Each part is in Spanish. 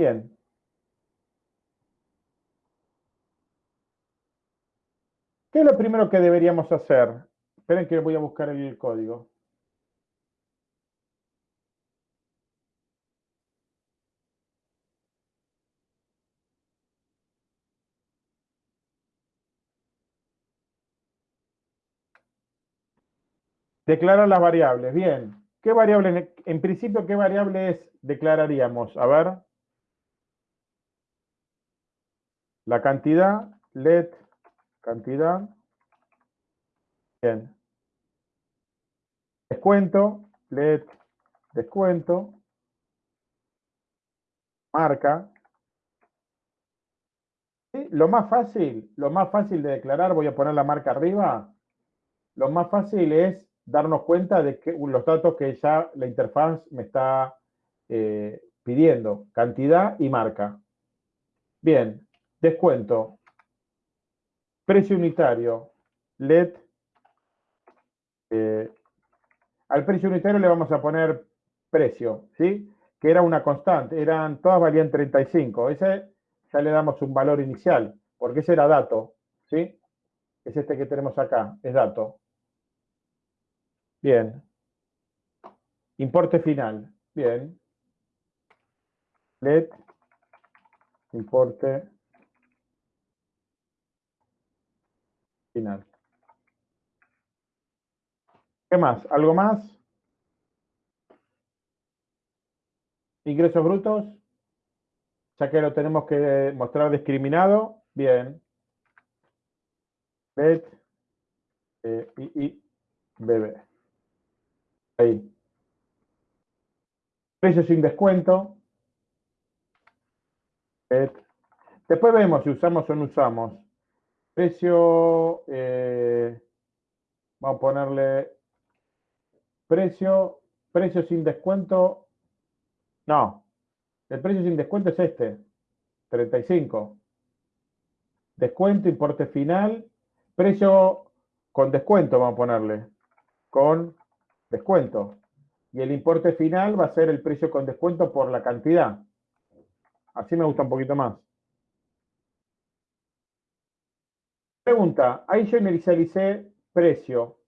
Bien. ¿Qué es lo primero que deberíamos hacer? Esperen que voy a buscar el código. Declarar las variables. Bien. ¿Qué variables, en principio, qué variables declararíamos? A ver. La cantidad, let, cantidad. Bien. Descuento, let, descuento. Marca. Lo más fácil, lo más fácil de declarar, voy a poner la marca arriba. Lo más fácil es darnos cuenta de que los datos que ya la interfaz me está eh, pidiendo, cantidad y marca. Bien, descuento, precio unitario, LED, eh, al precio unitario le vamos a poner precio, ¿sí? Que era una constante, eran, todas valían 35, ese ya le damos un valor inicial, porque ese era dato, ¿sí? Es este que tenemos acá, es dato. Bien. Importe final. Bien. Let. Importe final. ¿Qué más? ¿Algo más? Ingresos brutos. Ya que lo tenemos que mostrar discriminado. Bien. Let. Eh, bebé. Ahí. Precio sin descuento. Después vemos si usamos o no usamos. Precio, eh, vamos a ponerle precio, precio sin descuento. No, el precio sin descuento es este, 35. Descuento, importe final, precio con descuento, vamos a ponerle, con descuento. Y el importe final va a ser el precio con descuento por la cantidad. Así me gusta un poquito más. Pregunta, ahí yo inicialicé precio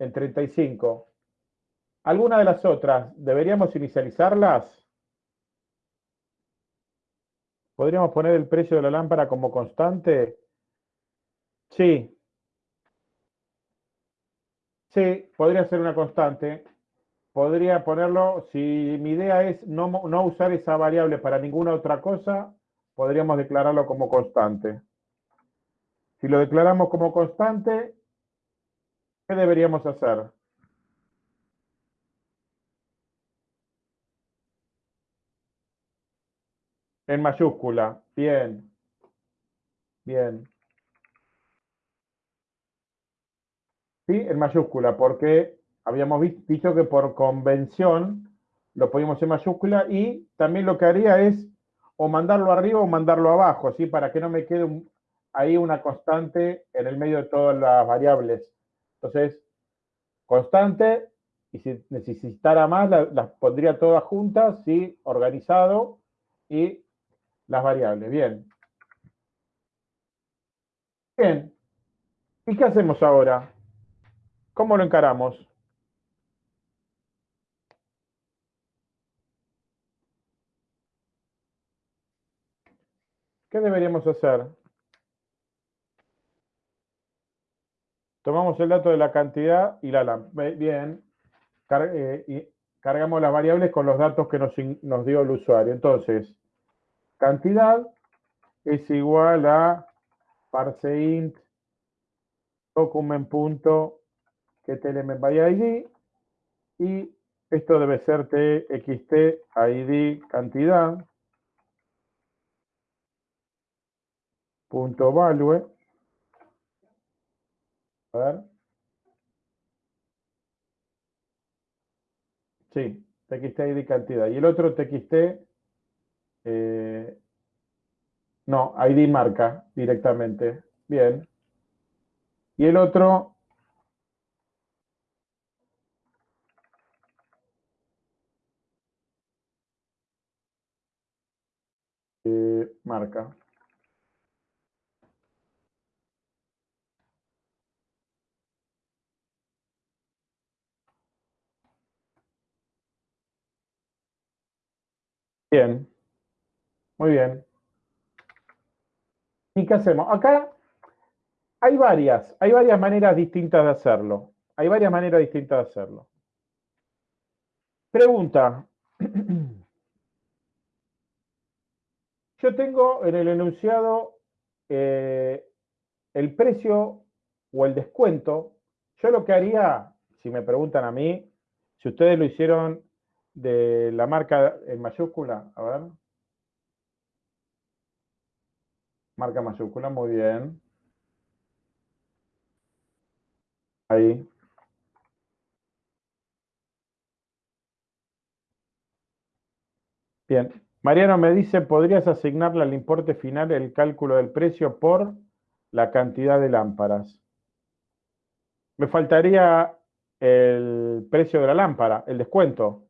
en 35. ¿Alguna de las otras deberíamos inicializarlas? ¿Podríamos poner el precio de la lámpara como constante? Sí, Sí, podría ser una constante. Podría ponerlo, si mi idea es no, no usar esa variable para ninguna otra cosa, podríamos declararlo como constante. Si lo declaramos como constante, ¿qué deberíamos hacer? En mayúscula. Bien. Bien. ¿sí? en mayúscula, porque habíamos visto que por convención lo ponemos en mayúscula y también lo que haría es o mandarlo arriba o mandarlo abajo, ¿sí? para que no me quede ahí una constante en el medio de todas las variables. Entonces, constante, y si necesitara más, las, pondría todas juntas, ¿sí? organizado, y las variables. Bien. Bien. ¿Y qué hacemos ahora? ¿Cómo lo encaramos? ¿Qué deberíamos hacer? Tomamos el dato de la cantidad y la lámpara. Bien. Eh, cargamos las variables con los datos que nos, nos dio el usuario. Entonces, cantidad es igual a parseInt document.com que element by ID y esto debe ser txt id cantidad punto value a ver. Sí txt id cantidad. Y el otro txt eh, no id marca directamente. Bien. Y el otro de marca. Bien, muy bien. ¿Y qué hacemos? Acá hay varias, hay varias maneras distintas de hacerlo. Hay varias maneras distintas de hacerlo. Pregunta. Yo tengo en el enunciado eh, el precio o el descuento. Yo lo que haría, si me preguntan a mí, si ustedes lo hicieron de la marca en mayúscula, a ver. Marca mayúscula, muy bien. Ahí. Bien. Mariano me dice, ¿podrías asignarle al importe final el cálculo del precio por la cantidad de lámparas? Me faltaría el precio de la lámpara, el descuento.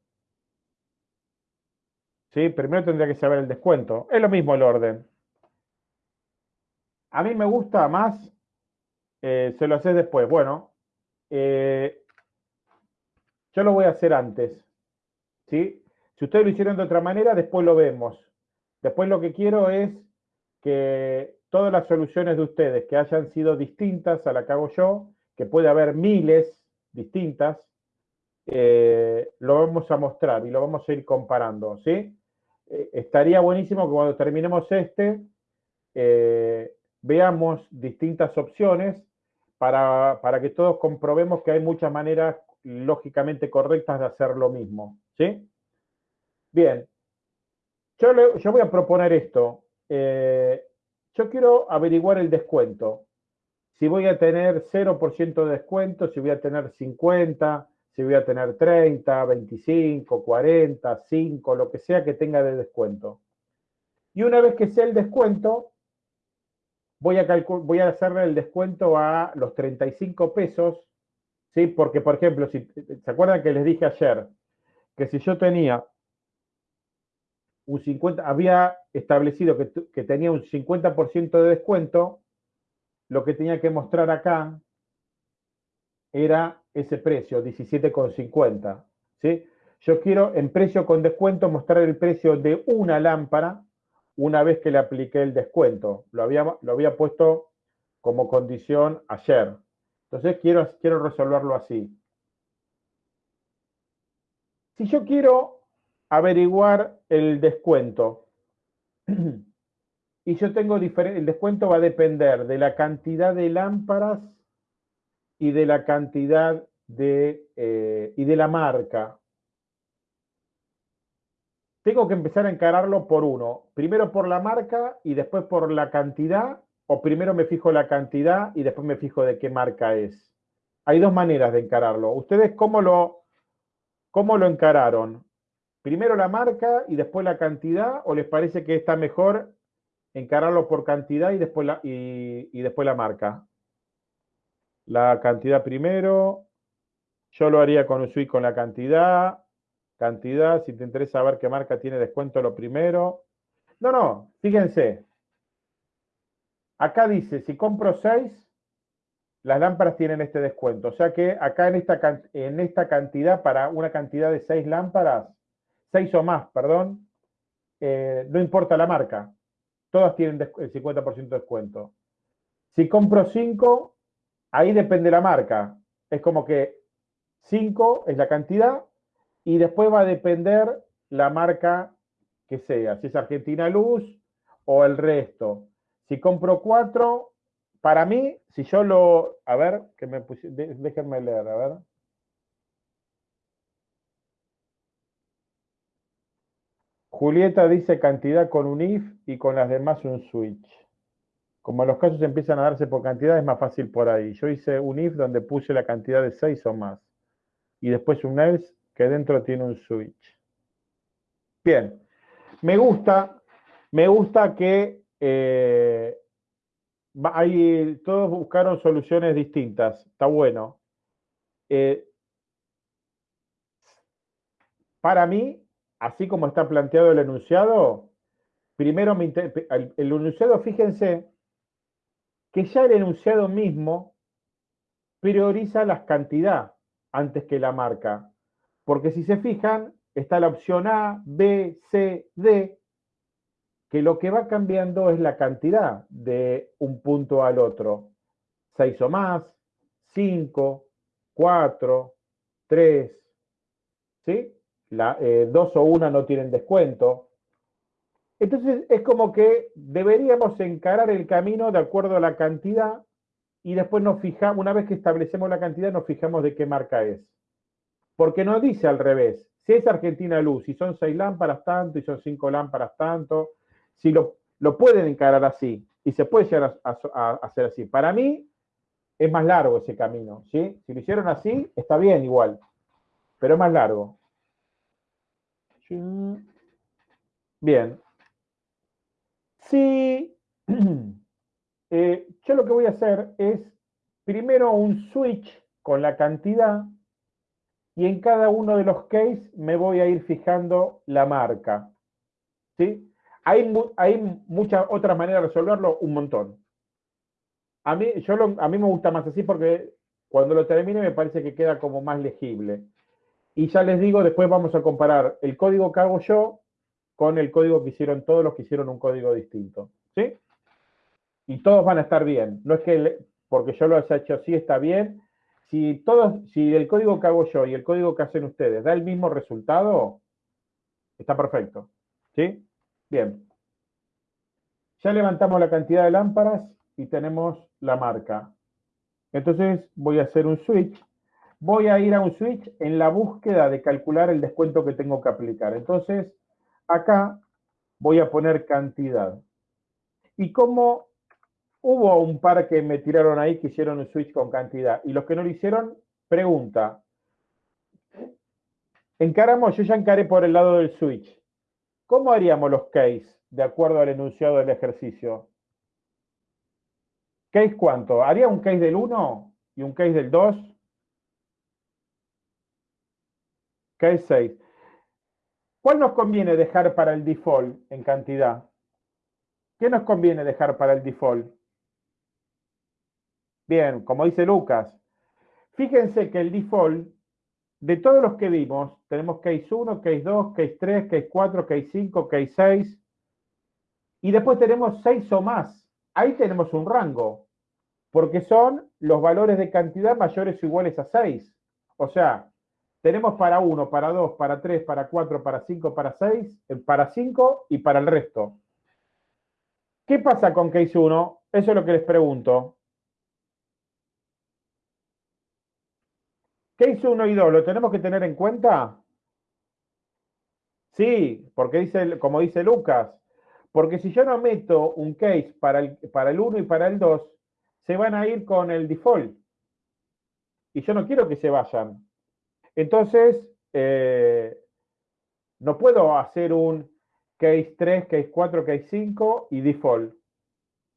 ¿Sí? Primero tendría que saber el descuento. Es lo mismo el orden. A mí me gusta más, eh, se lo haces después. Bueno, eh, yo lo voy a hacer antes. ¿Sí? Si ustedes lo hicieron de otra manera, después lo vemos. Después lo que quiero es que todas las soluciones de ustedes que hayan sido distintas a la que hago yo, que puede haber miles distintas, eh, lo vamos a mostrar y lo vamos a ir comparando, ¿sí? Eh, estaría buenísimo que cuando terminemos este, eh, veamos distintas opciones para, para, que todos comprobemos que hay muchas maneras lógicamente correctas de hacer lo mismo, ¿sí? Bien, yo, voy a proponer esto. Eh, yo quiero averiguar el descuento. Si voy a tener 0% de descuento, si voy a tener 50, si voy a tener 30, 25, 40, 5, lo que sea que tenga de descuento. Y una vez que sea el descuento, voy a, voy a hacerle el descuento a los 35 pesos, ¿sí? Porque, por ejemplo, si, ¿se acuerdan que les dije ayer que si yo tenía un 50, había establecido que, tenía un 50% de descuento, lo que tenía que mostrar acá era ese precio, 17,50. ¿sí? Yo quiero en precio con descuento mostrar el precio de una lámpara una vez que le apliqué el descuento. Lo había, lo había puesto como condición ayer. Entonces quiero, quiero resolverlo así. Si yo quiero averiguar el descuento. Y yo tengo diferente, el descuento va a depender de la cantidad de lámparas y de la cantidad de, eh, y de la marca. Tengo que empezar a encararlo por uno. Primero por la marca y después por la cantidad, o primero me fijo la cantidad y después me fijo de qué marca es. Hay dos maneras de encararlo. ¿Ustedes cómo lo, cómo lo encararon? primero la marca y después la cantidad, o les parece que está mejor encararlo por cantidad y después la, y, después la marca? La cantidad primero, yo lo haría con Usui con la cantidad, cantidad, si te interesa ver qué marca tiene descuento lo primero. No, no, fíjense. Acá dice, si compro 6, las lámparas tienen este descuento. O sea que acá en esta, en esta cantidad, para una cantidad de 6 lámparas, 6 o más, perdón, eh, no importa la marca, todas tienen el 50% de descuento. Si compro 5, ahí depende la marca. Es como que 5 es la cantidad y después va a depender la marca que sea, si es Argentina Luz o el resto. Si compro 4, para mí, si yo lo, a ver, que me déjenme leer, a ver. Julieta dice cantidad con un if y con las demás un switch. Como los casos empiezan a darse por cantidad, es más fácil por ahí. Yo hice un if donde puse la cantidad de 6 o más. Y después un else que dentro tiene un switch. Bien. Me gusta, me gusta que eh, todos buscaron soluciones distintas. Está bueno. Eh, para mí, así como está planteado el enunciado, primero el, el enunciado, fíjense, que ya el enunciado mismo prioriza la cantidad antes que la marca. Porque si se fijan, está la opción A, B, C, D, que lo que va cambiando es la cantidad de un punto al otro. 6 o más, 5, 4, 3, ¿sí? La, eh, dos o una no tienen descuento. Entonces es como que deberíamos encarar el camino de acuerdo a la cantidad y después nos fijamos, una vez que establecemos la cantidad, nos fijamos de qué marca es. Porque no dice al revés. Si es Argentina Luz y son seis lámparas tanto y son cinco lámparas tanto, si lo, lo pueden encarar así y se puede llegar a, hacer así. Para mí es más largo ese camino, ¿sí? Si lo hicieron así, está bien igual, pero es más largo. Bien. Sí. Eh, yo lo que voy a hacer es primero un switch con la cantidad y en cada uno de los cases me voy a ir fijando la marca. ¿Sí? Hay, hay muchas otras maneras de resolverlo, un montón. A mí, yo a mí me gusta más así porque cuando lo termine me parece que queda como más legible. Y ya les digo, después vamos a comparar el código que hago yo con el código que hicieron todos los que hicieron un código distinto. ¿Sí? Y todos van a estar bien. No es que porque yo lo haya hecho así está bien. Si, todos, si el código que hago yo y el código que hacen ustedes da el mismo resultado, está perfecto. ¿Sí? Bien. Ya levantamos la cantidad de lámparas y tenemos la marca. Entonces voy a hacer un switch. Voy a ir a un switch en la búsqueda de calcular el descuento que tengo que aplicar. Entonces, acá voy a poner cantidad. Y como hubo un par que me tiraron ahí que hicieron un switch con cantidad, y los que no lo hicieron, pregunta. Encaramos, yo ya encaré por el lado del switch. ¿Cómo haríamos los case de acuerdo al enunciado del ejercicio? ¿Case cuánto? ¿Haría un case del 1 y un case del 2? Case 6. ¿Cuál nos conviene dejar para el default en cantidad? ¿Qué nos conviene dejar para el default? Bien, como dice Lucas, fíjense que el default de todos los que vimos, tenemos case 1, case 2, case 3, case 4, case 5, case 6, y después tenemos 6 o más. Ahí tenemos un rango, porque son los valores de cantidad mayores o iguales a 6. O sea, tenemos para 1, para 2, para 3, para 4, para 5, para 6, eh, para 5 y para el resto. ¿Qué pasa con case 1? Eso es lo que les pregunto. Case 1 y 2, ¿lo tenemos que tener en cuenta? Sí, porque dice, como dice Lucas, porque si yo no meto un case para el, para el 1 y para el 2, se van a ir con el default. Y yo no quiero que se vayan. Entonces, eh, no puedo hacer un case 3, case 4, case 5 y default.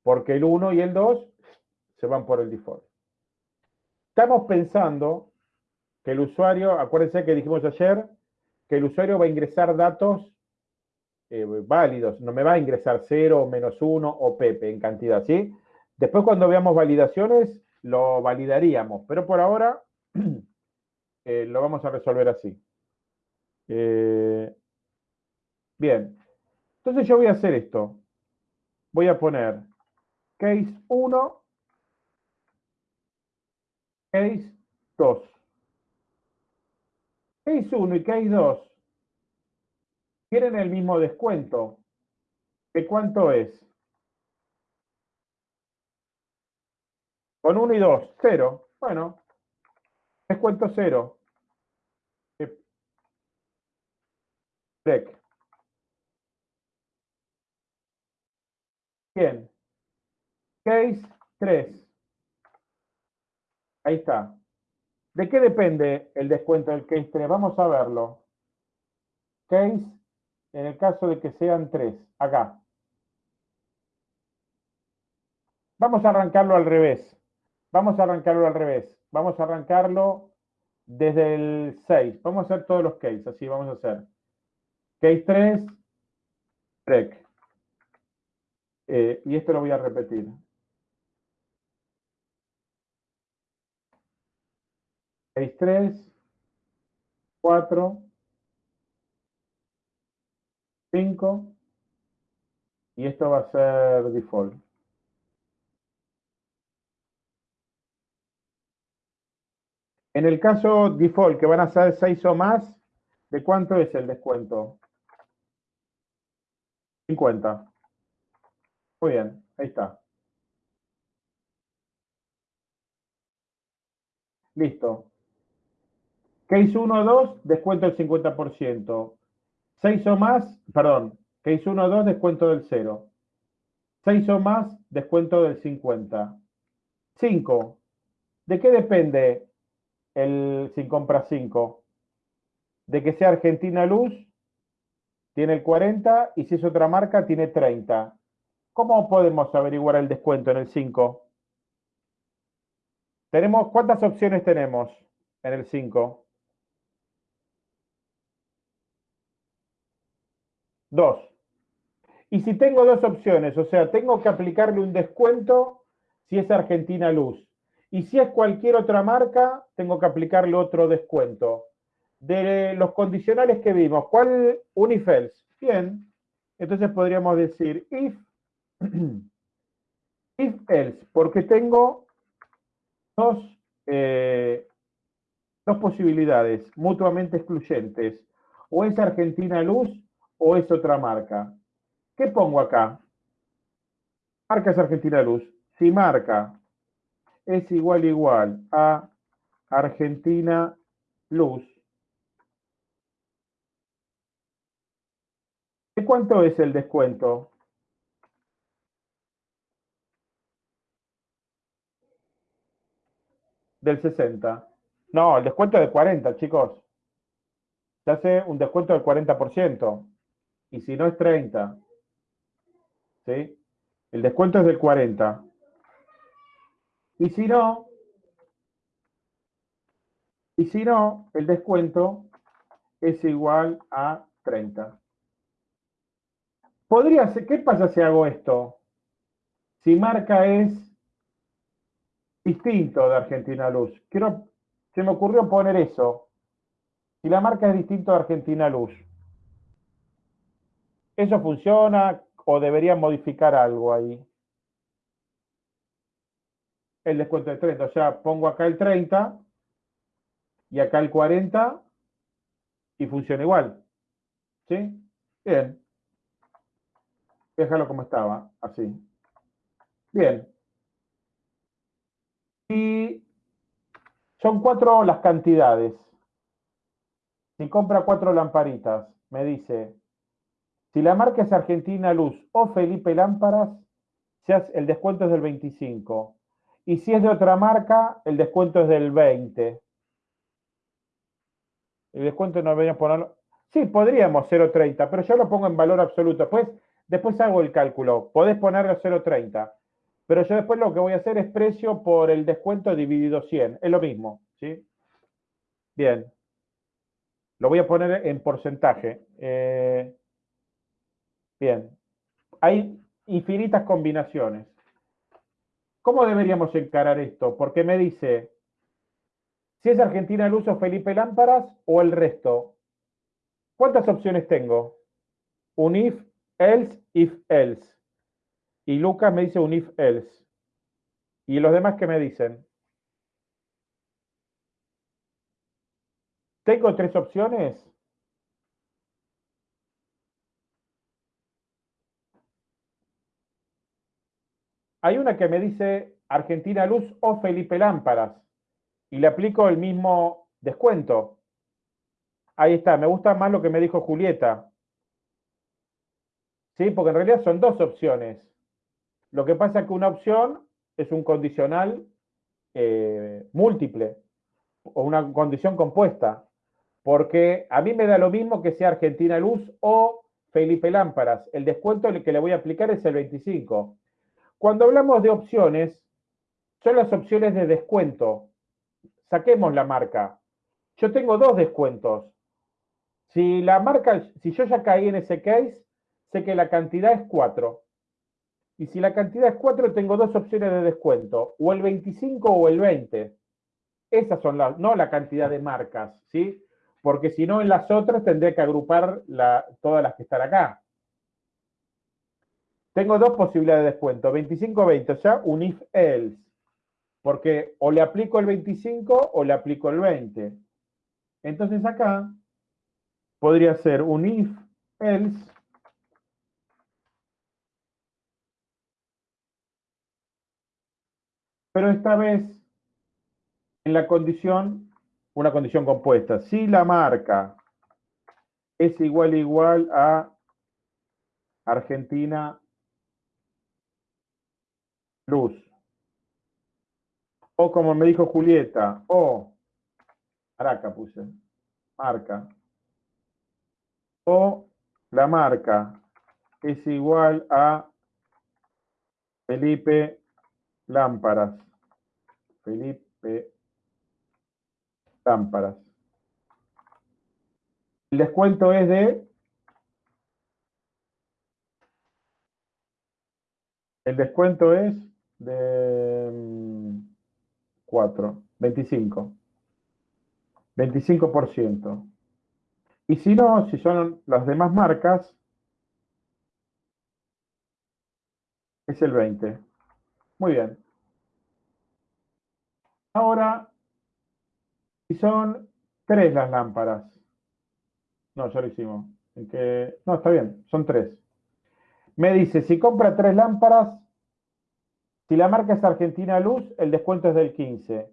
Porque el 1 y el 2 se van por el default. Estamos pensando que el usuario, acuérdense que dijimos ayer, que el usuario va a ingresar datos eh, válidos, no me va a ingresar 0, menos 1 o Pepe en cantidad, ¿sí? Después cuando veamos validaciones, lo validaríamos, pero por ahora eh, lo vamos a resolver así. Eh, bien, entonces yo voy a hacer esto. Voy a poner case 1, case 2. Case 1 y Case 2 tienen el mismo descuento. ¿De cuánto es? Con 1 y 2, 0. Bueno, descuento 0. Bien. Case 3. Ahí está. ¿De qué depende el descuento del case 3? Vamos a verlo. Case, en el caso de que sean 3, acá. Vamos a arrancarlo al revés. Vamos a arrancarlo al revés. Vamos a arrancarlo desde el 6. Vamos a hacer todos los cases, así vamos a hacer. Case 3, rec. Eh, y esto lo voy a repetir. Seis, tres, cuatro, cinco, y esto va a ser default. En el caso default, que van a ser 6 o más, ¿de cuánto es el descuento? 50. Muy bien, ahí está. Listo. Case 1 o 2, descuento del 50%. 6 o más, perdón, case 1 o 2, descuento del 0. 6 o más, descuento del 50. 5. ¿De qué depende el sin compra 5? De que sea Argentina Luz, tiene el 40, y si es otra marca, tiene 30. ¿Cómo podemos averiguar el descuento en el 5? Tenemos, ¿Cuántas opciones tenemos en el 5? Dos. Y si tengo dos opciones, o sea, tengo que aplicarle un descuento si es Argentina Luz. Y si es cualquier otra marca, tengo que aplicarle otro descuento. De los condicionales que vimos, ¿cuál Unifels? Bien, entonces podríamos decir if if else, porque tengo dos, eh, dos posibilidades mutuamente excluyentes. O es Argentina Luz o es otra marca. ¿Qué pongo acá? Marca es Argentina Luz. Si marca es igual igual a Argentina Luz, ¿de cuánto es el descuento? del 60. No, el descuento es de 40, chicos. Se hace un descuento del 40%. Y si no es 30. ¿Sí? El descuento es del 40. Y si no, y si no, el descuento es igual a 30. Podría ser, ¿qué pasa si hago esto? Si marca es distinto de Argentina Luz. Quiero, se me ocurrió poner eso. Si la marca es distinto de Argentina Luz. ¿Eso funciona o debería modificar algo ahí? El descuento de 30. O sea, pongo acá el 30 y acá el 40 y funciona igual. ¿Sí? Bien. Déjalo como estaba, así. Bien. Y son cuatro las cantidades. Si compra cuatro lamparitas, me dice, si la marca es Argentina Luz o Felipe Lámparas, el descuento es del 25. Y si es de otra marca, el descuento es del 20. El descuento no deberíamos ponerlo. Sí, podríamos 0.30, pero yo lo pongo en valor absoluto. Después, después hago el cálculo. Podés ponerlo 0.30. Pero yo después lo que voy a hacer es precio por el descuento dividido 100. Es lo mismo, ¿sí? Bien. Lo voy a poner en porcentaje. Eh, bien. Hay infinitas combinaciones. ¿Cómo deberíamos encarar esto? Porque me dice, si es Argentina Luz o Felipe Lámparas o el resto. ¿Cuántas opciones tengo? Un if, else, if, else. Y Lucas me dice un if else. ¿Y los demás qué me dicen? Tengo tres opciones. Hay una que me dice Argentina Luz o Felipe Lámparas. Y le aplico el mismo descuento. Ahí está, me gusta más lo que me dijo Julieta. ¿Sí? Porque en realidad son dos opciones. Lo que pasa es que una opción es un condicional eh, múltiple o una condición compuesta, porque a mí me da lo mismo que sea Argentina Luz o Felipe Lámparas. El descuento que le voy a aplicar es el 25. Cuando hablamos de opciones, son las opciones de descuento. Saquemos la marca. Yo tengo dos descuentos. Si la marca, si yo ya caí en ese case, sé que la cantidad es 4. Y si la cantidad es 4, tengo dos opciones de descuento, o el 25 o el 20. Esas son las, no la cantidad de marcas, ¿sí? Porque si no, en las otras tendré que agrupar todas las que están acá. Tengo dos posibilidades de descuento, 25 o 20, o sea, un if else. Porque o le aplico el 25 o le aplico el 20. Entonces acá podría ser un if pero esta vez en la condición, una condición compuesta. Si la marca es igual igual a Argentina Luz. O como me dijo Julieta, o Araca puse, marca. O la marca es igual a Felipe Lámparas. Felipe Lámparas. El descuento es de... El descuento es de 4, 25. 25%. Y si no, si son las demás marcas, es el 20. Muy bien. Ahora, si son tres las lámparas. No, ya lo hicimos. No, está bien, son tres. Me dice, si compra tres lámparas, si la marca es Argentina Luz, el descuento es del 15.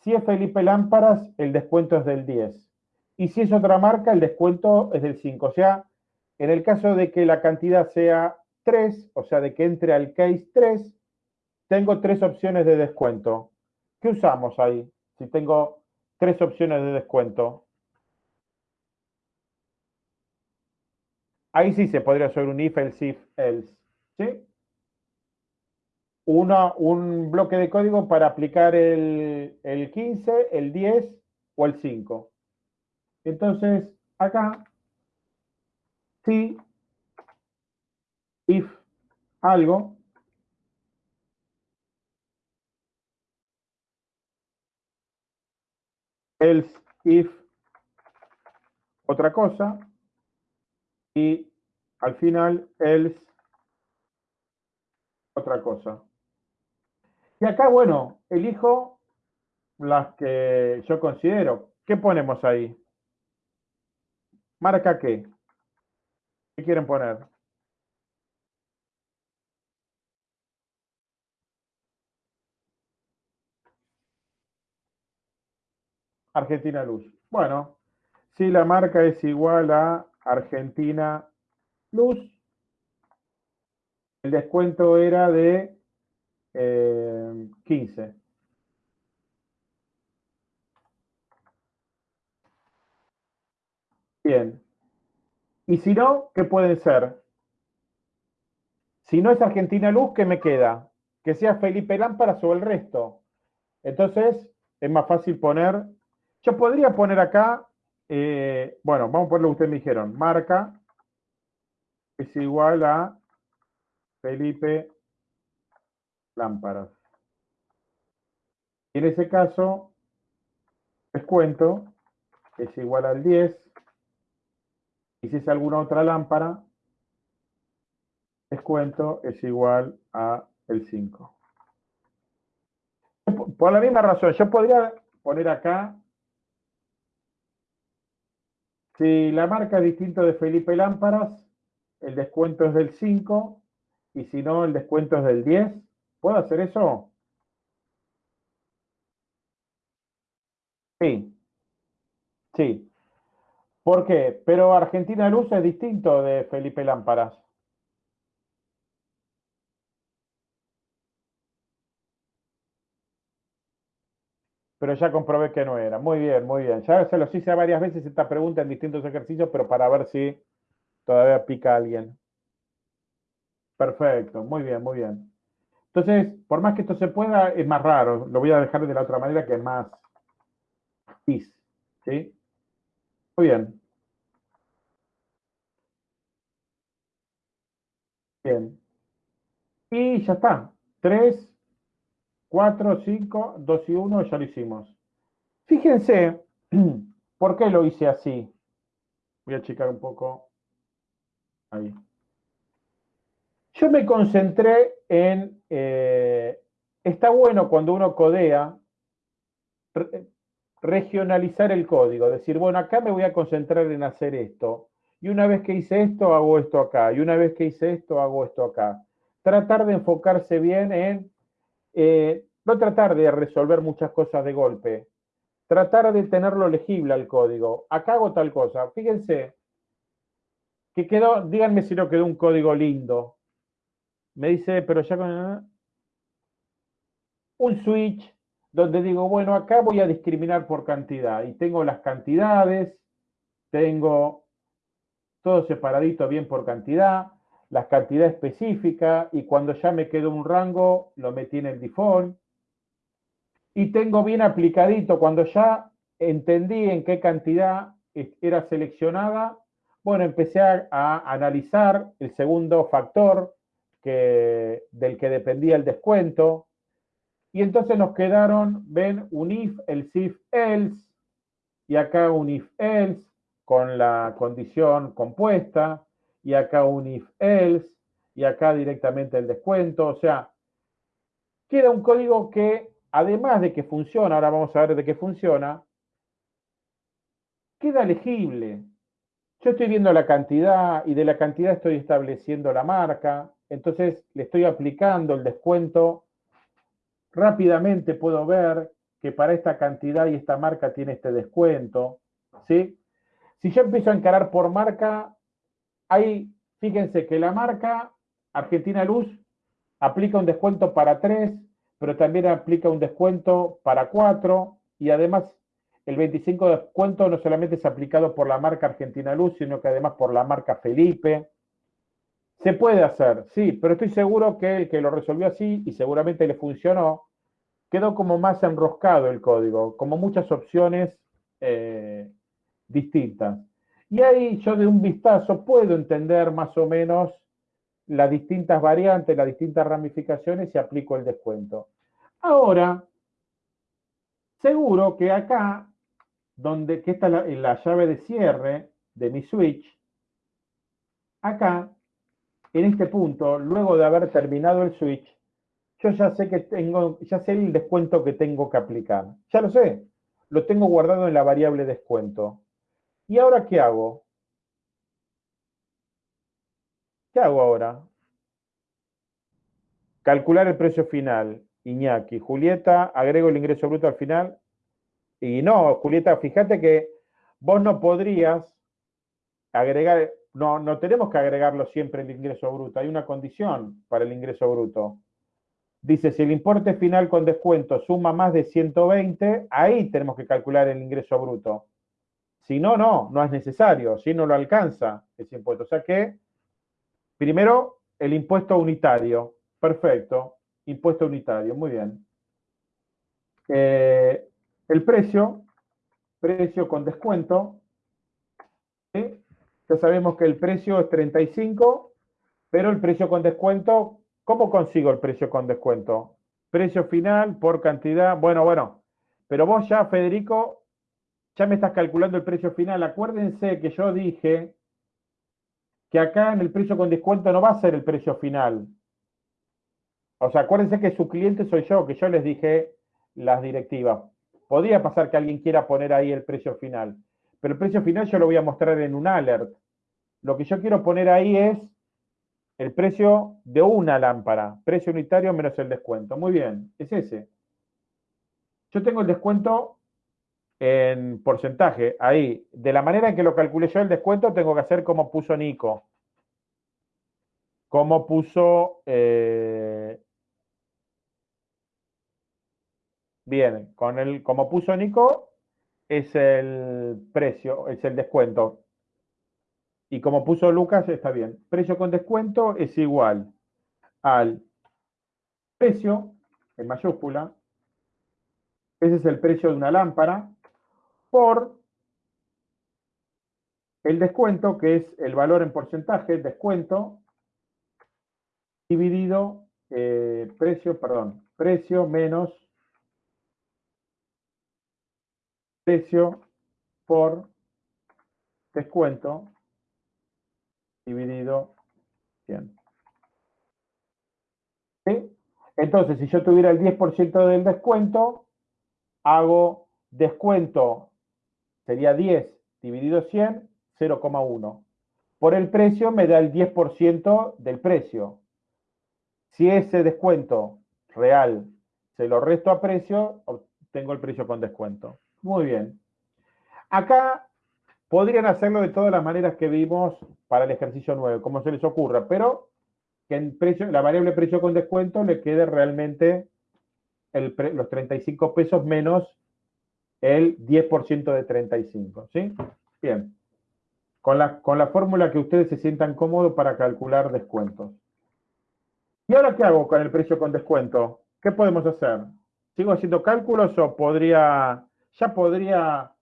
Si es Felipe Lámparas, el descuento es del 10. Y si es otra marca, el descuento es del 5. O sea, en el caso de que la cantidad sea 3, o sea, de que entre al case 3, tengo tres opciones de descuento. ¿Qué usamos ahí? Si tengo tres opciones de descuento. Ahí sí se podría hacer un if, else, if, else. ¿Sí? un bloque de código para aplicar el, el 15, el 10 o el 5. Entonces, acá, si, if algo, else, if otra cosa, y al final else otra cosa. Y acá, bueno, elijo las que yo considero. ¿Qué ponemos ahí? ¿Marca qué? ¿Qué quieren poner? Argentina Luz. Bueno, si la marca es igual a Argentina Luz, el descuento era de 15. Eh, Bien. Y si no, ¿qué puede ser? Si no es Argentina Luz, ¿qué me queda? Que sea Felipe Lámparas o el resto. Entonces, es más fácil poner... Yo podría poner acá, eh, bueno, vamos a poner lo que ustedes me dijeron. Marca es igual a Felipe lámparas. en ese caso, descuento es igual al 10. Y si es alguna otra lámpara, descuento es igual a el 5. Por la misma razón, yo podría poner acá, si la marca es distinto de Felipe Lámparas, el descuento es del 5, y si no, el descuento es del 10. ¿Puedo hacer eso? Sí. Sí. ¿Por qué? Pero Argentina Luz es distinto de Felipe Lámparas. Pero ya comprobé que no era. Muy bien, muy bien. Ya se los hice varias veces esta pregunta en distintos ejercicios, pero para ver si todavía pica alguien. Perfecto, muy bien, muy bien. Entonces, por más que esto se pueda, es más raro. Lo voy a dejar de la otra manera que es más is. ¿Sí? Muy bien. Bien. Y ya está. 3, 4, 5, 2 y 1, ya lo hicimos. Fíjense, ¿por qué lo hice así? Voy a checar un poco. Ahí. Yo me concentré en, eh, está bueno cuando uno codea, regionalizar el código, decir, bueno, acá me voy a concentrar en hacer esto, y una vez que hice esto, hago esto acá, y una vez que hice esto, hago esto acá. Tratar de enfocarse bien en, eh, no tratar de resolver muchas cosas de golpe, tratar de tenerlo legible al código. Acá hago tal cosa. Fíjense que quedó, díganme si no quedó un código lindo. Me dice, pero ya con un switch donde digo, bueno, acá voy a discriminar por cantidad y tengo las cantidades, tengo todo separadito bien por cantidad, la cantidad específica y cuando ya me quedó un rango lo metí en el default. Y tengo bien aplicadito cuando ya entendí en qué cantidad era seleccionada, bueno, empecé a, analizar el segundo factor que, del que dependía el descuento, y entonces nos quedaron, ven, un if, el if else, y acá un if else con la condición compuesta, y acá un if else, y acá directamente el descuento. O sea, queda un código que, además de que funciona, ahora vamos a ver de qué funciona, queda legible. Yo estoy viendo la cantidad y de la cantidad estoy estableciendo la marca, entonces le estoy aplicando el descuento rápidamente puedo ver que para esta cantidad y esta marca tiene este descuento, ¿sí? Si yo empiezo a encarar por marca, ahí, fíjense que la marca Argentina Luz aplica un descuento para 3, pero también aplica un descuento para 4 y además el 25 de descuento no solamente es aplicado por la marca Argentina Luz, sino que además por la marca Felipe. Se puede hacer, sí, pero estoy seguro que el que lo resolvió así y seguramente le funcionó, quedó como más enroscado el código, como muchas opciones eh, distintas. Y ahí yo de un vistazo puedo entender más o menos las distintas variantes, las distintas ramificaciones y aplico el descuento. Ahora, seguro que acá, donde que está la, la llave de cierre de mi switch, acá, en este punto, luego de haber terminado el switch, yo ya sé que tengo, ya sé el descuento que tengo que aplicar. Ya lo sé. Lo tengo guardado en la variable descuento. ¿Y ahora qué hago? ¿Qué hago ahora? Calcular el precio final. Iñaki. Julieta, agrego el ingreso bruto al final. Y no, Julieta, fíjate que vos no podrías agregar, no, no tenemos que agregarlo siempre el ingreso bruto. Hay una condición para el ingreso bruto. Dice, si el importe final con descuento suma más de 120, ahí tenemos que calcular el ingreso bruto. Si no, no, no es necesario, si no lo alcanza ese impuesto. O sea que, primero, el impuesto unitario. Perfecto, impuesto unitario, muy bien. Eh, el precio, precio con descuento. Ya sabemos que el precio es 35, pero el precio con descuento ¿Cómo consigo el precio con descuento? Precio final por cantidad. Bueno, bueno. Pero vos ya, Federico, ya me estás calculando el precio final. Acuérdense que yo dije que acá en el precio con descuento no va a ser el precio final. O sea, acuérdense que su cliente soy yo, que yo les dije las directivas. Podría pasar que alguien quiera poner ahí el precio final, pero el precio final yo lo voy a mostrar en un alert. Lo que yo quiero poner ahí es el precio de una lámpara, precio unitario menos el descuento. Muy bien, es ese. Yo tengo el descuento en porcentaje, ahí. De la manera en que lo calculé yo el descuento, tengo que hacer como puso Nico. Como puso... Eh, bien, con el, como puso Nico, es el precio, es el descuento. Y como puso Lucas, está bien. Precio con descuento es igual al precio, en mayúscula, ese es el precio de una lámpara, por el descuento, que es el valor en porcentaje, descuento, dividido eh, precio, perdón, precio menos precio por descuento dividido 100. Entonces, si yo tuviera el 10% del descuento, hago descuento, sería 10 dividido 100, 0,1. Por el precio me da el 10% del precio. Si ese descuento real se lo resto a precio, obtengo el precio con descuento. Muy bien. Acá podrían hacerlo de todas las maneras que vimos para el ejercicio 9, como se les ocurra, pero que precio, la variable precio con descuento le quede realmente los 35 pesos menos el 10% de 35, ¿sí? Bien. Con la, con la fórmula que ustedes se sientan cómodos para calcular descuentos. ¿Y ahora qué hago con el precio con descuento? ¿Qué podemos hacer? ¿Sigo haciendo cálculos o podría, ya podría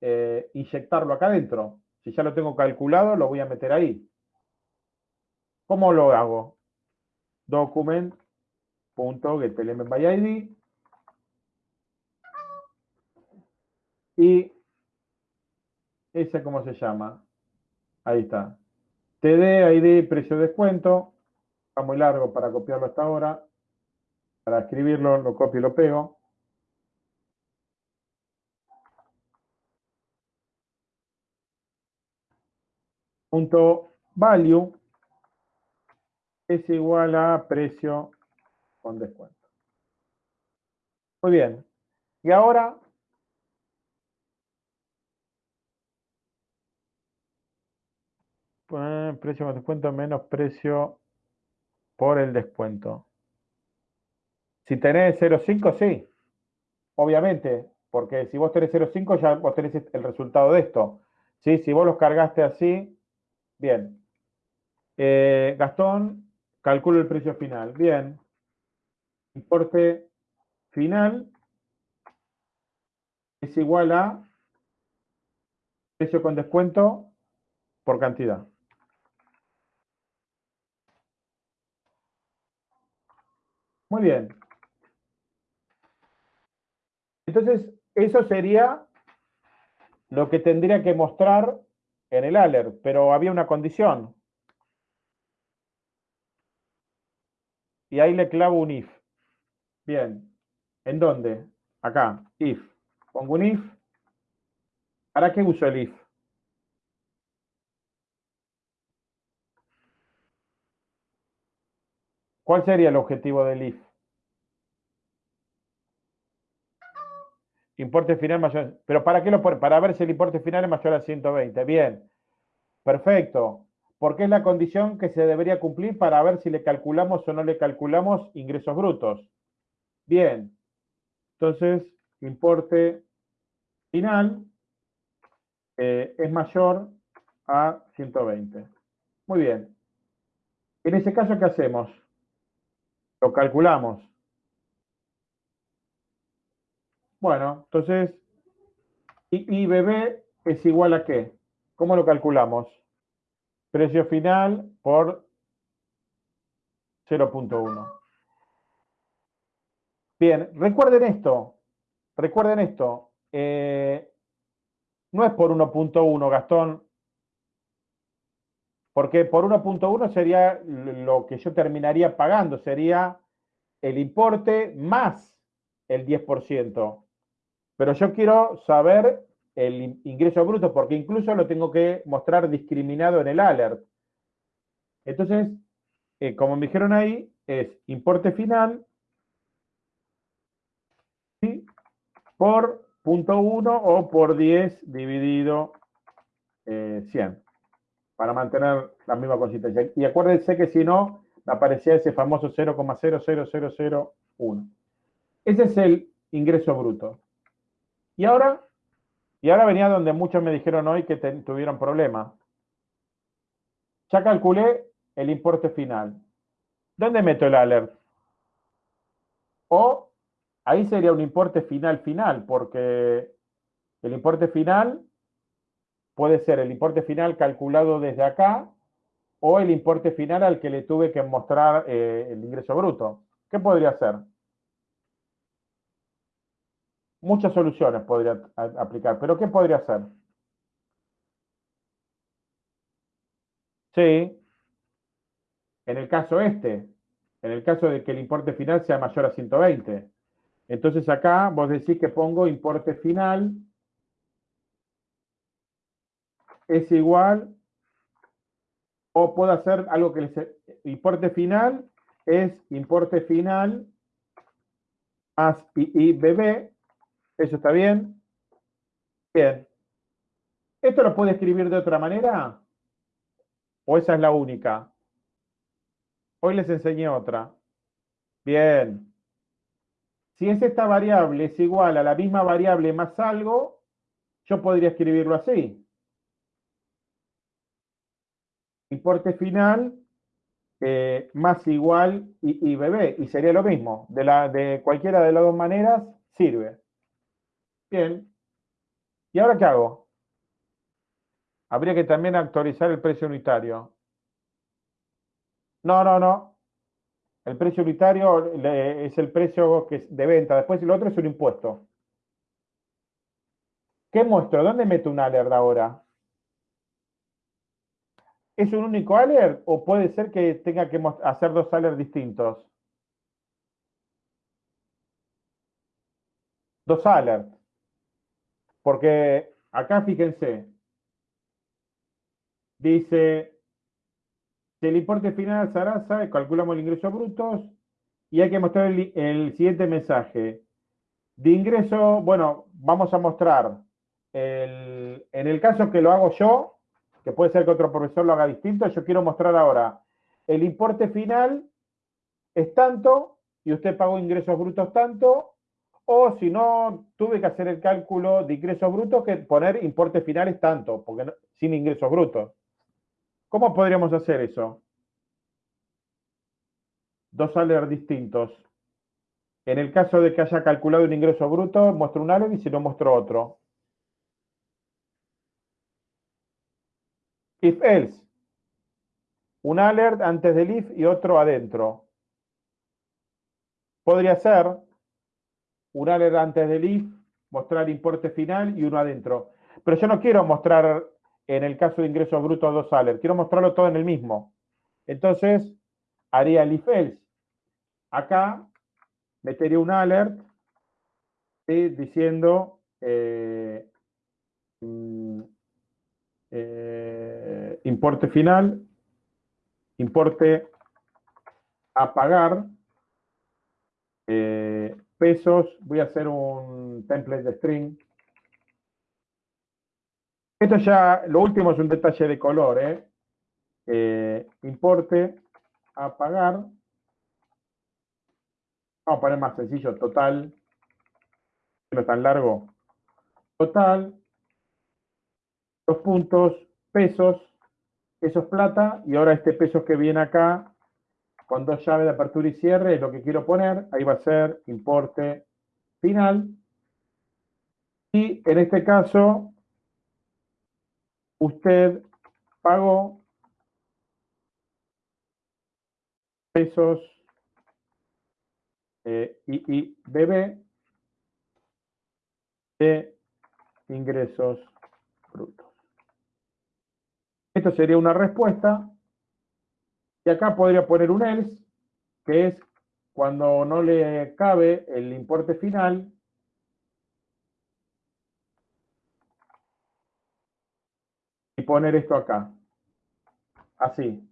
eh, inyectarlo acá adentro? Si ya lo tengo calculado, lo voy a meter ahí. ¿Cómo lo hago? Document.getElementById y ese cómo se llama. Ahí está. TD, ID, precio de descuento. Está muy largo para copiarlo hasta ahora. Para escribirlo, lo copio y lo pego. Punto value es igual a precio con descuento. Muy bien. Y ahora precio con descuento menos precio por el descuento. Si tenés 0,5, sí. Obviamente, porque si vos tenés 0,5 ya vos tenés el resultado de esto. ¿Sí? Si vos los cargaste así, bien. Eh, Gastón, Calculo el precio final. Bien. Importe final es igual a precio con descuento por cantidad. Muy bien. Entonces, eso sería lo que tendría que mostrar en el alert, pero había una condición. y ahí le clavo un if. Bien. ¿En dónde? Acá, if. Pongo un if. ¿Para qué uso el if? ¿Cuál sería el objetivo del if? Importe final mayor. ¿Pero para qué lo Para ver si el importe final es mayor a 120. Bien. Perfecto porque es la condición que se debería cumplir para ver si le calculamos o no le calculamos ingresos brutos. Bien, entonces, importe final eh, es mayor a 120. Muy bien. En ese caso, ¿qué hacemos? Lo calculamos. Bueno, entonces, IBB es igual a qué? ¿Cómo lo calculamos? Precio final por 0.1. Bien, recuerden esto, recuerden esto, eh, no es por 1.1, Gastón, porque por 1.1 sería lo que yo terminaría pagando, sería el importe más el 10%. Pero yo quiero saber el ingreso bruto, porque incluso lo tengo que mostrar discriminado en el alert. Entonces, eh, como me dijeron ahí, es importe final por punto 1 o por 10 dividido 100, eh, para mantener la misma consistencia. Y acuérdense que si no, aparecía ese famoso 0,00001. Ese es el ingreso bruto. Y ahora y ahora venía donde muchos me dijeron hoy que tuvieron problemas. Ya calculé el importe final. ¿Dónde meto el alert? O ahí sería un importe final final, porque el importe final puede ser el importe final calculado desde acá o el importe final al que le tuve que mostrar eh, el ingreso bruto. ¿Qué podría hacer? Muchas soluciones podría aplicar, pero ¿qué podría hacer? Sí, en el caso este, en el caso de que el importe final sea mayor a 120. Entonces acá vos decís que pongo importe final es igual o puedo hacer algo que les... Importe final es importe final más IBB. ¿Eso está bien? Bien. ¿Esto lo puede escribir de otra manera? ¿O esa es la única? Hoy les enseñé otra. Bien. Si es esta variable es igual a la misma variable más algo, yo podría escribirlo así. Importe final eh, más igual y, bebé. Y sería lo mismo. De, la, de cualquiera de las dos maneras sirve. Bien. ¿Y ahora qué hago? Habría que también actualizar el precio unitario. No, no, no. El precio unitario es el precio de venta. Después el otro es un impuesto. ¿Qué muestro? ¿Dónde meto un alert ahora? ¿Es un único alert o puede ser que tenga que hacer dos alerts distintos? Dos alerts. Porque acá fíjense, dice si el importe final Sarasa, calculamos el ingreso brutos y hay que mostrar el, siguiente mensaje. De ingreso, bueno, vamos a mostrar, en el caso que lo hago yo, puede ser que otro profesor lo haga distinto, yo quiero mostrar ahora, el importe final es tanto y usted pagó ingresos brutos tanto, o si no, tuve que hacer el cálculo de ingresos brutos que poner importe final es tanto, porque sin ingresos brutos. ¿Cómo podríamos hacer eso? Dos alerts distintos. En el caso de que haya calculado un ingreso bruto, muestro un alert y si no, muestro otro. If else. Un alert antes del if y otro adentro. Podría ser un alert antes del if, mostrar importe final y uno adentro. Pero yo no quiero mostrar en el caso de ingresos brutos dos alerts. Quiero mostrarlo todo en el mismo. Entonces, haría el if else. Acá metería un alert diciendo eh, mm, importe final, importe a pagar, eh, pesos, voy a hacer un template de string, esto ya, lo último es un detalle de color, ¿eh? eh importe a pagar. Vamos a poner más sencillo, total. No es tan largo. Total. Dos puntos, pesos. Eso es plata. Y ahora este peso que viene acá, con dos llaves de apertura y cierre, es lo que quiero poner. Ahí va a ser importe final. Y en este caso, usted pagó pesos eh, debe de ingresos brutos. Sería una respuesta. Y acá podría poner un else, que es cuando no le cabe el importe final, poner esto acá. Así.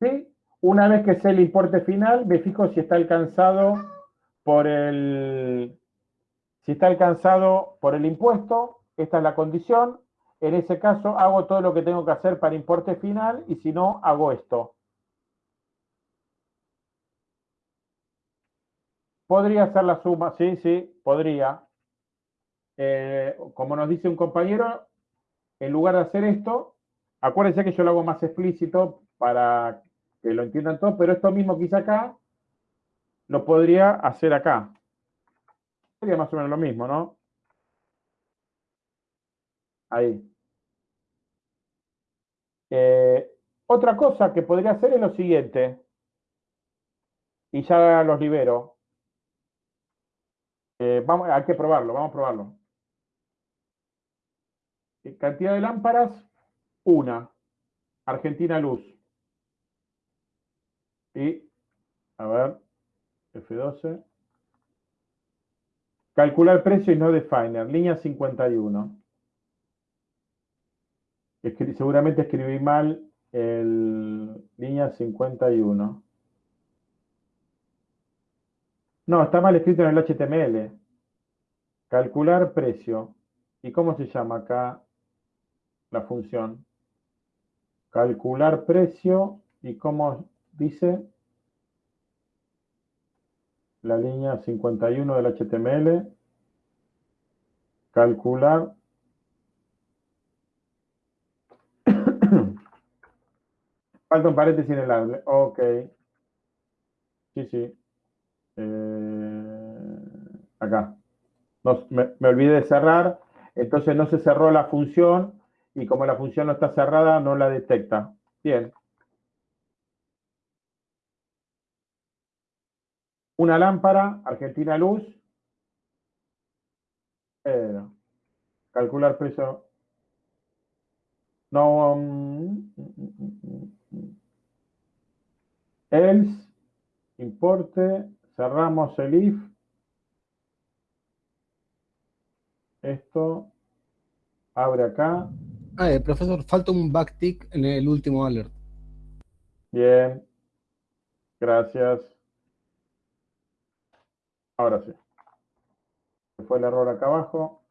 ¿Sí? Una vez que sé el importe final, me fijo si está alcanzado por el, si está alcanzado por el impuesto. Esta es la condición. En ese caso, hago todo lo que tengo que hacer para importe final y si no, hago esto. Podría hacer la suma, sí, sí, podría. Eh, como nos dice un compañero, en lugar de hacer esto, acuérdense que yo lo hago más explícito para que lo entiendan todos, pero esto mismo que hice acá, lo podría hacer acá. Sería más o menos lo mismo, ¿no? Ahí. Eh, otra cosa que podría hacer es lo siguiente, y ya los libero. Eh, vamos, hay que probarlo, vamos a probarlo. Eh, cantidad de lámparas, una. Argentina Luz. Y, a ver, F12. Calcular precio y no definer, línea 51. Seguramente escribí mal el línea 51. No, está mal escrito en el HTML. Calcular precio. ¿Y cómo se llama acá la función? Calcular precio. ¿Y cómo dice? La línea 51 del HTML. Calcular. Falta un paréntesis en el árbol. Ok. Sí, sí. Eh, acá. me, olvidé de cerrar, entonces no se cerró la función y como la función no está cerrada, no la detecta. Bien. Una lámpara, Argentina Luz. calcular precio. No. Um, else, importe, Cerramos el if. Esto abre acá. Ah, eh, profesor, falta un backtick en el último alert. Bien. Gracias. Ahora sí. Fue el error acá abajo.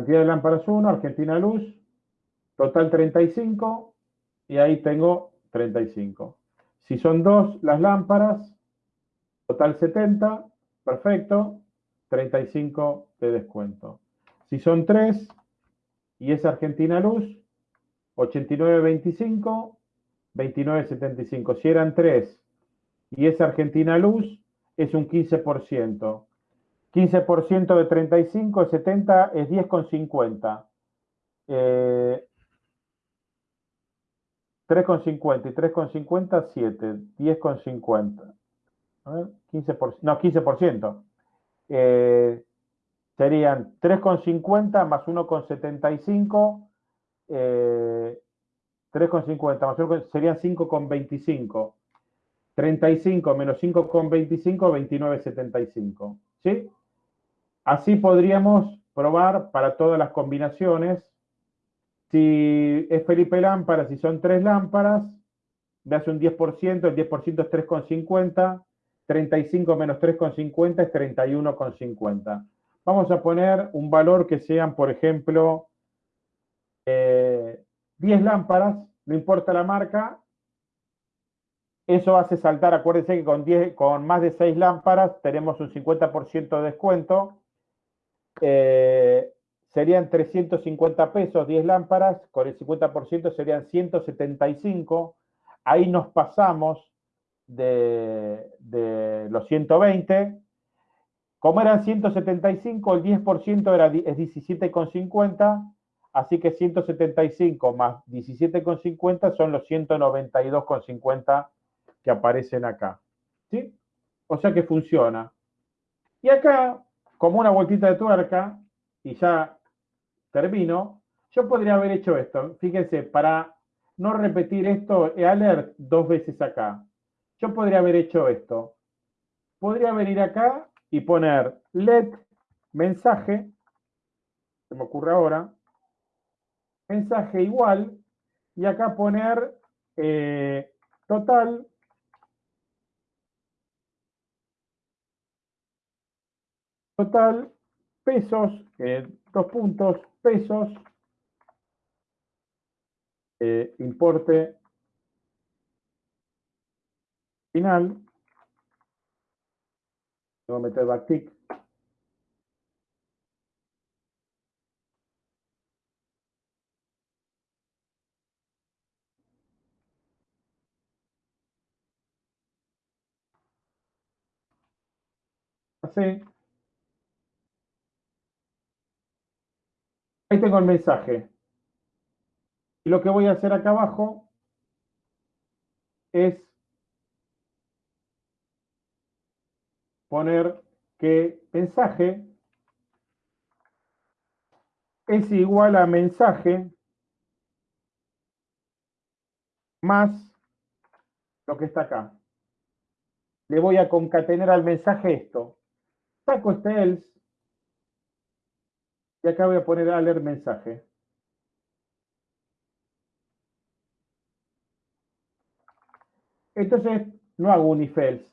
Cantidad de lámparas 1, Argentina Luz. Total 35 y ahí tengo 35. Si son dos las lámparas, total 70, perfecto, 35 de descuento. Si son tres y es Argentina Luz, 89.25, 29.75. Si eran tres y es Argentina Luz, es un 15%. 15% de 35 70 es 10,50. Eh, 3,50 y 3,50, 7. 10,50. A ver, 15%. No, 15%. Eh, serían 3,50 más 1,75. Eh, 3,50 más 1, serían 5,25. 35 menos 5,25, 29,75. ¿Sí? Así podríamos probar para todas las combinaciones si es Felipe lámpara, si son tres lámparas, me hace un 10%, el 10% es 3,50, 35 menos 3,50 es 31,50. Vamos a poner un valor que sean, por ejemplo, 10 eh, lámparas, no importa la marca, eso hace saltar, acuérdense que con, 10, con más de 6 lámparas tenemos un 50% de descuento. Eh, serían 350 pesos, 10 lámparas, con el 50% serían 175. Ahí nos pasamos de, los 120. Como eran 175, el 10% era, es 17,50, así que 175 más 17,50 son los 192,50 que aparecen acá. ¿Sí? O sea que funciona. Y acá, como una vueltita de tuerca, y ya termino, yo podría haber hecho esto. Fíjense, para no repetir esto, alert dos veces acá. Yo podría haber hecho esto. Podría venir acá y poner let mensaje, se me ocurre ahora, mensaje igual, y acá poner eh, total total pesos, eh, dos puntos, pesos, eh, importe final, voy a meter backtick, así, Ahí tengo el mensaje. Y lo que voy a hacer acá abajo es poner que mensaje es igual a mensaje más lo que está acá. Le voy a concatenar al mensaje esto. Saco este else y acá voy a poner a leer mensaje. Entonces, no hago un if else.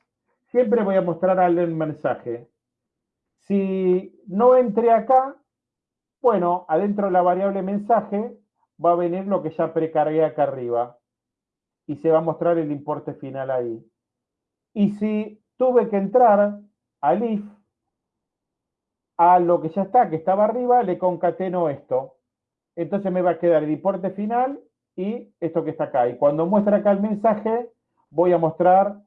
Siempre voy a mostrar al leer mensaje. Si no entré acá, bueno, adentro de la variable mensaje va a venir lo que ya precargué acá arriba. Y se va a mostrar el importe final ahí. Y si tuve que entrar al if, a lo que ya está, que estaba arriba, le concateno esto. Entonces me va a quedar el importe final y esto que está acá. Y cuando muestra acá el mensaje, voy a mostrar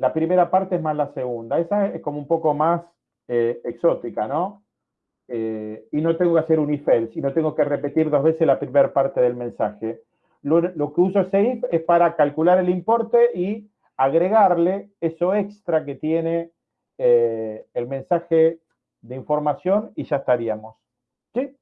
la primera parte es más la segunda. Esa es como un poco más eh, exótica, ¿no? Eh, y no tengo que hacer un if else, y no tengo que repetir dos veces la primera parte del mensaje. Lo, que uso ese es para calcular el importe y agregarle eso extra que tiene eh, el mensaje de información y ya estaríamos. ¿Sí?